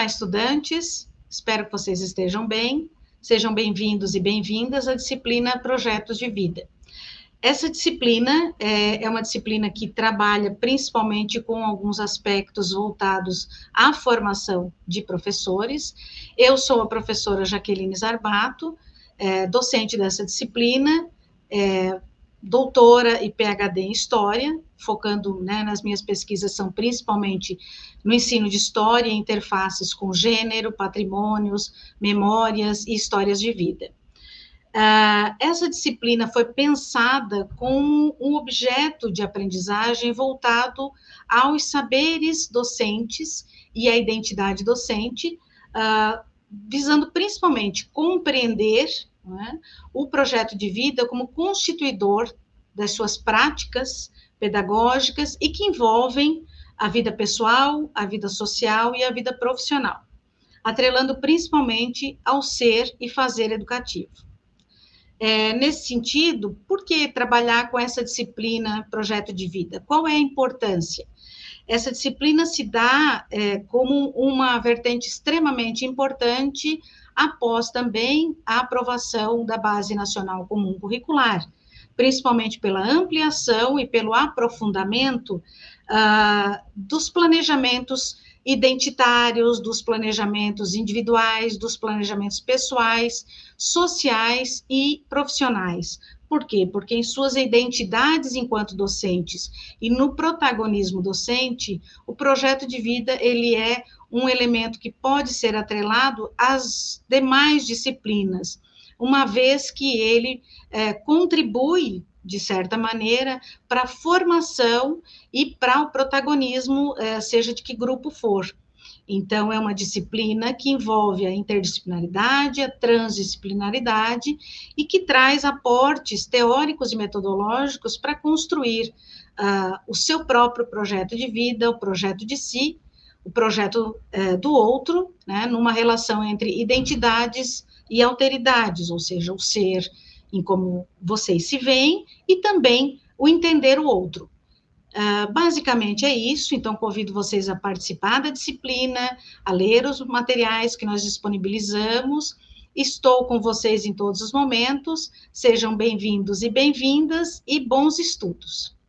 Olá, estudantes. Espero que vocês estejam bem. Sejam bem-vindos e bem-vindas à disciplina Projetos de Vida. Essa disciplina é, é, uma disciplina que trabalha principalmente com alguns aspectos voltados à formação de professores. Eu sou a professora Jaqueline Zarbato, é, docente dessa disciplina, é, doutora e PhD em História, focando né, nas minhas pesquisas são principalmente no ensino de História, interfaces com gênero, patrimônios, memórias e histórias de vida. Uh, essa disciplina foi pensada com um objeto de aprendizagem voltado aos saberes docentes e à identidade docente, uh, visando principalmente compreender né, o projeto de vida como constituidor das suas práticas pedagógicas e que envolvem a vida pessoal, a vida social e a vida profissional, atrelando principalmente ao ser e fazer educativo. É, nesse sentido, por que trabalhar com essa disciplina projeto de vida? Qual é a importância? Essa disciplina se dá é, como uma vertente extremamente importante após também a aprovação da Base Nacional Comum Curricular, principalmente pela ampliação e pelo aprofundamento uh, dos planejamentos identitários, dos planejamentos individuais, dos planejamentos pessoais, sociais e profissionais. Por quê? Porque em suas identidades enquanto docentes e no protagonismo docente, o projeto de vida ele é um elemento que pode ser atrelado às demais disciplinas, uma vez que ele é, contribui de certa maneira, para a formação e para o protagonismo, é, seja de que grupo for. Então, é uma disciplina que envolve a interdisciplinaridade, a transdisciplinaridade e que traz aportes teóricos e metodológicos para construir uh, o seu próprio projeto de vida, o projeto de si, o projeto uh, do outro, né, numa relação entre identidades e alteridades, ou seja, o ser, em como vocês se veem, e também o entender o outro. Uh, basicamente é isso, então convido vocês a participar da disciplina, a ler os materiais que nós disponibilizamos. Estou com vocês em todos os momentos, sejam bem-vindos e bem-vindas e bons estudos.